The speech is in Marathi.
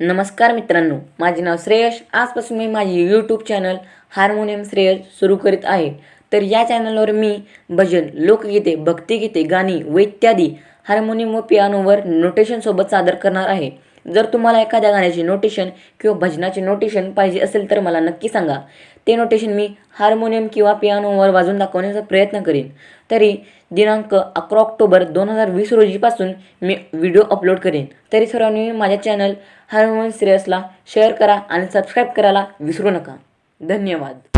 नमस्कार मित्रांनो माझे नाव श्रेयश. आजपासून मी माझे यूट्यूब चॅनल हार्मोनियम श्रेयश सुरू करीत आहे. तर या चॅनलवर मी भजन लोकगीते भक्तिगीते गाणी व इत्यादी हार्मोनियम व पियानोवर नोटेशनसोबत सादर करणार आहे. जर तुम्हाला एखाद्या गाण्याची नोटेशन किंवा भजनाचे नोटेशन पाहिजे असेल तर मला नक्की सांगा. ते नोटेशन मी हार्मोनियम किंवा पियानोवर वाजून दाखवण्याचा प्रयत्न करीन. तरी दिनांक अकरा ऑक्टोबर दोन हजार वीस रोजीपासून मी व्हिडिओ अपलोड करेन. तरी सर्वांनी माझ्या चॅनल हार्मोनियम सिरियसला शेअर करा आणि सबस्क्राईब करायला विसरू नका. धन्यवाद.